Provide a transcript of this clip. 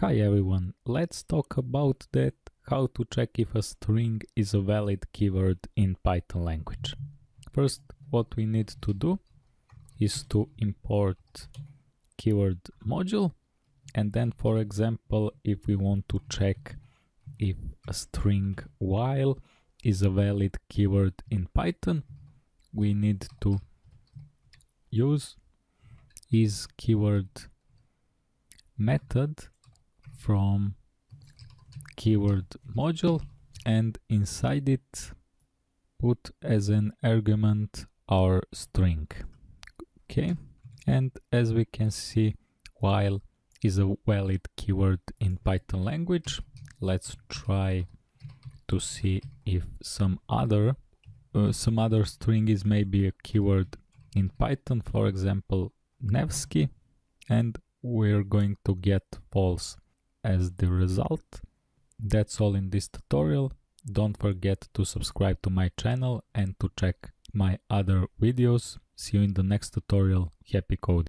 Hi everyone, let's talk about that how to check if a string is a valid keyword in Python language. First, what we need to do is to import keyword module and then for example if we want to check if a string while is a valid keyword in Python we need to use is keyword method from keyword module and inside it put as an argument our string. Okay? And as we can see while is a valid keyword in python language let's try to see if some other uh, some other string is maybe a keyword in python for example nevsky and we're going to get false as the result. That's all in this tutorial. Don't forget to subscribe to my channel and to check my other videos. See you in the next tutorial. Happy coding!